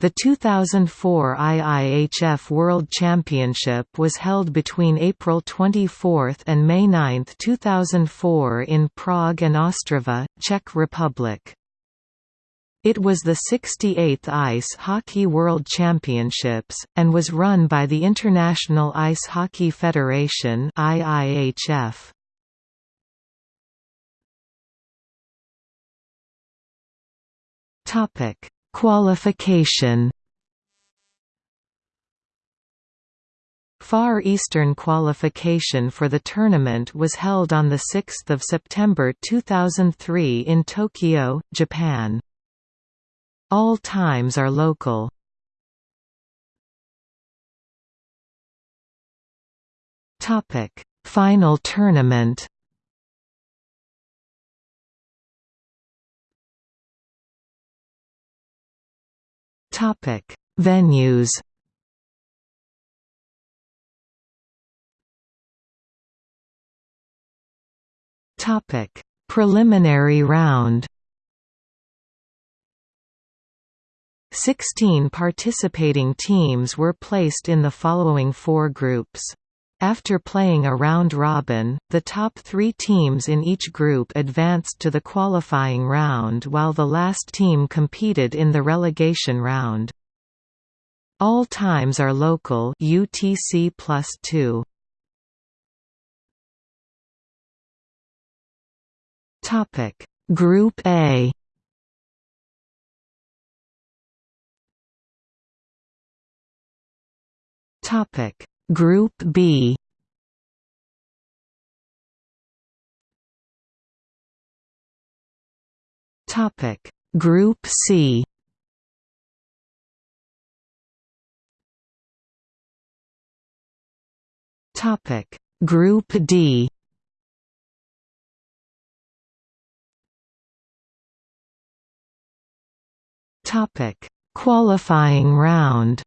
The 2004 IIHF World Championship was held between April 24 and May 9, 2004 in Prague and Ostrava, Czech Republic. It was the 68th Ice Hockey World Championships, and was run by the International Ice Hockey Federation IIHF. Topic Qualification Far Eastern qualification for the tournament was held on 6 September 2003 in Tokyo, Japan. All times are local. Final tournament Topic: Venues. Topic: Preliminary round. 16 participating teams were placed in the following four groups. After playing a round-robin, the top three teams in each group advanced to the qualifying round while the last team competed in the relegation round. All times are local UTC plus 2. Topic Group A Topic Group B. Topic. Group C. Topic. Group D. Topic. Qualifying round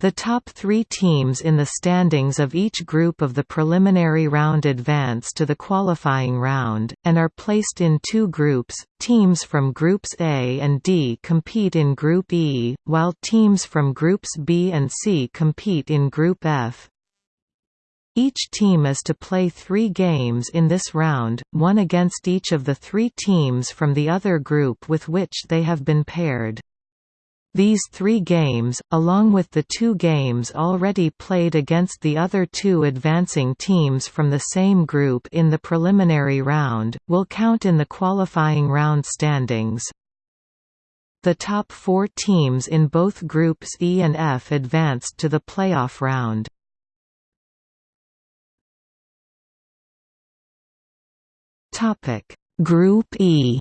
The top three teams in the standings of each group of the preliminary round advance to the qualifying round, and are placed in two groups. Teams from Groups A and D compete in Group E, while teams from Groups B and C compete in Group F. Each team is to play three games in this round, one against each of the three teams from the other group with which they have been paired. These three games, along with the two games already played against the other two advancing teams from the same group in the preliminary round, will count in the qualifying round standings. The top four teams in both groups E and F advanced to the playoff round. Group E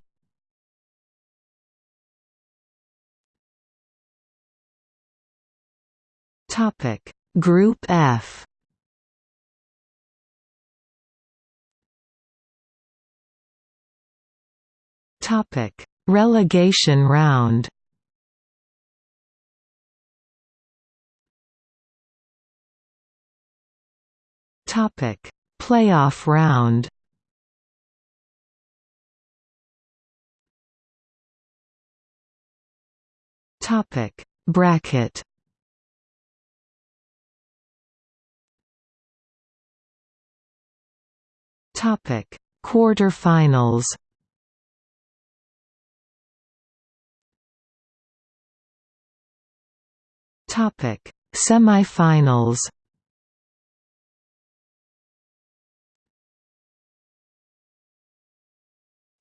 Topic. Group F. Topic. Relegation round. Topic. Playoff round. Topic. Bracket Topic: Quarterfinals. Topic: Semifinals.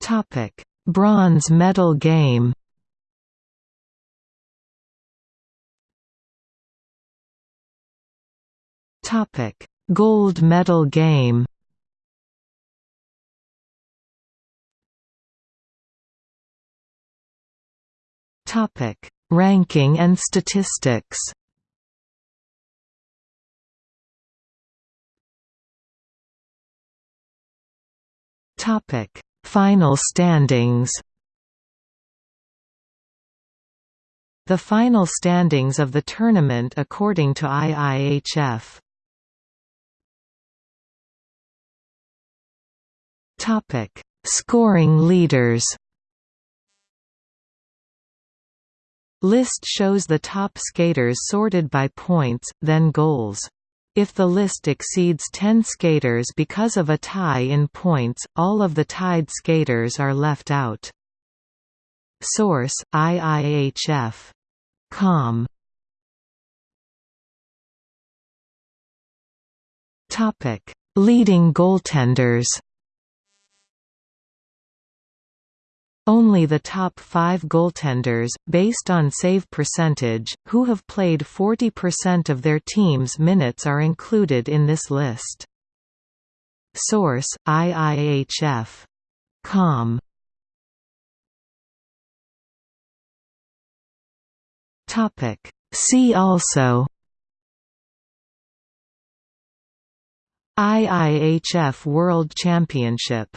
Topic: Bronze medal game. Topic: Gold medal game. Topic: Ranking and statistics. Topic: Final standings. The final standings of the tournament according to IIHF. Topic: Scoring leaders. List shows the top skaters sorted by points, then goals. If the list exceeds 10 skaters because of a tie in points, all of the tied skaters are left out. Source: IIHF. Com. Topic: Leading goaltenders. Only the top five goaltenders, based on save percentage, who have played 40% of their team's minutes are included in this list. Source: IIHF. Com. See also IIHF World Championship